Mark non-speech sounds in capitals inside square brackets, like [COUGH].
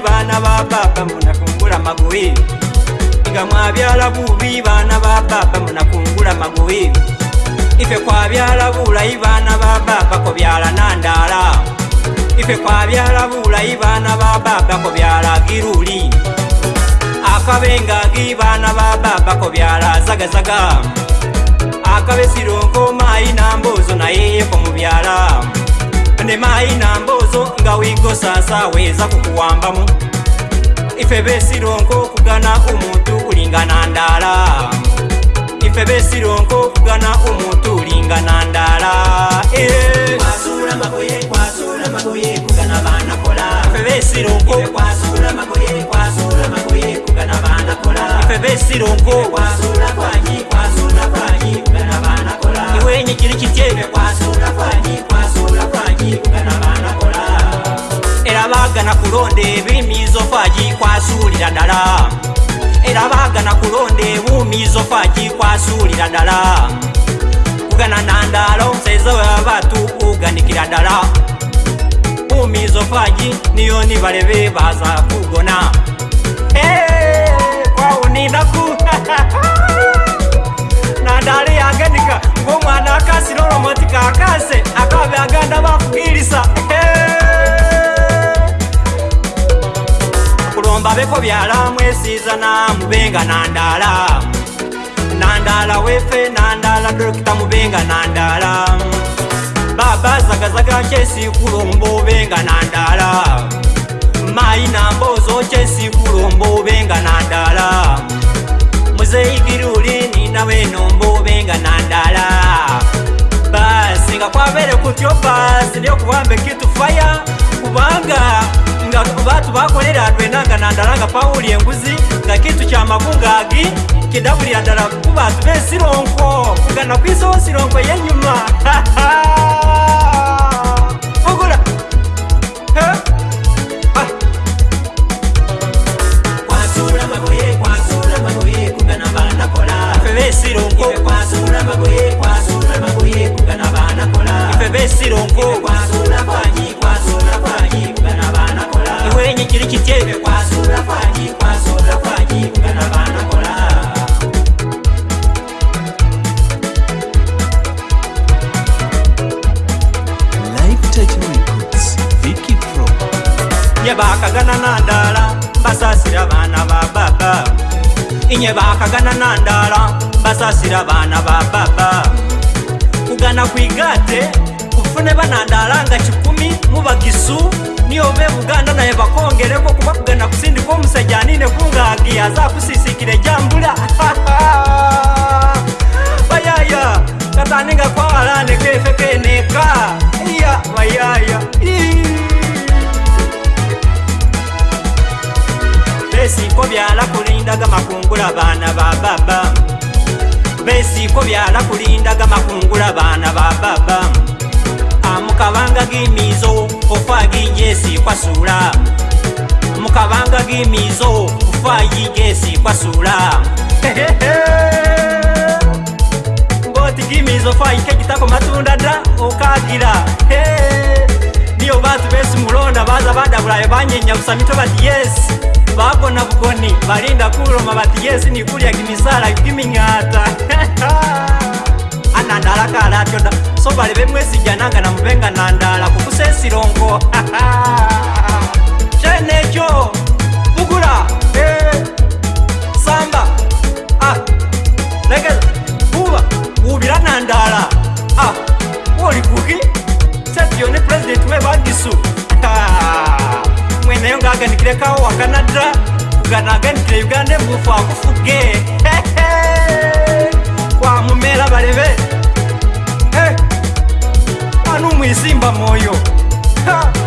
vana va baba munakungula magoivi nga mwavyala vuvi vana va baba munakungula magoivi ife kwavyala vulai vana va baba kovyala na ndala ife kwavyala vulai vana va baba kovyala giruli akavenga gi vana va baba kovyala zagazaga akavesilonko mai na mbozo nayeye komuvyala Mande maina mbozo nga wigo sasa weza kukuwambamu ife besironko okugana omuntu ulingana ndala ife besironko okugana omuntu ulingana ndala eh. kwasula magoye magoye kugana kola magoye magoye kugana kola kugana kola era baagana kulonda ebimiizo fagi kwasuulira ddala era baagana kulonda ebuumiizo fagi kwasuulira dala, kugana nandaala omusaiza we babatu kuganikira ddala buumiizo fagi niyo nibalebe baza kugona abeko byala mwesiiza namubenga nandaala nandaala wefe nandaala dokita mubenga nandaala baba zagazaga kyesikulombo obenga nandaala mayi nambozo kyesikulombo obenga nandaala muzeigiruli ninaweenombo obenga nandaala basi nga kwabere kutyo basi ndyokuwamba ekitufaya vatu vakolera hatwenanga nandalanga pauli yenguzi nga kitu cha makungagi kidavulira ndala kuvatu vesilonko kugana kwisoho silonko yen inyevakagana na ndala mbasasira vana va baba inyevakagana na ndala mbasasira vana va baba kugana kwigate kufune vana ndala nga cikumi muvagisu niyo ve buganda naye vakongereko kuva kugana kusindi komusajanine kungagi aza kusisikire jambula [LAUGHS] bayaya kataninga kwaalane kefekeneka iya bayaya Iy. besiko byala kulindaga makungula baana ba baba besiko byala kulindaga makungula baana ba baba amukabanga gimizo ofaginja esikwasula mukabanga gimizo ofayinja esikwasula ngoti [LAUGHS] gimizo fayike gitako matunda dra okagira niyo bantu besi mulonda baza badabulayo banyenyabusa mito bati yesi bako na bukoni balinda kuloma bati yesi nikulya kimisala kiming'ata [LAUGHS] anandala kalatyoda so balebe na namubenga nandala kukusesilongo [LAUGHS] akanikirekawo wakanadra kugana aganikire uganda embufu akufuge kwamumera balebe anumwisimba mwoyo ha.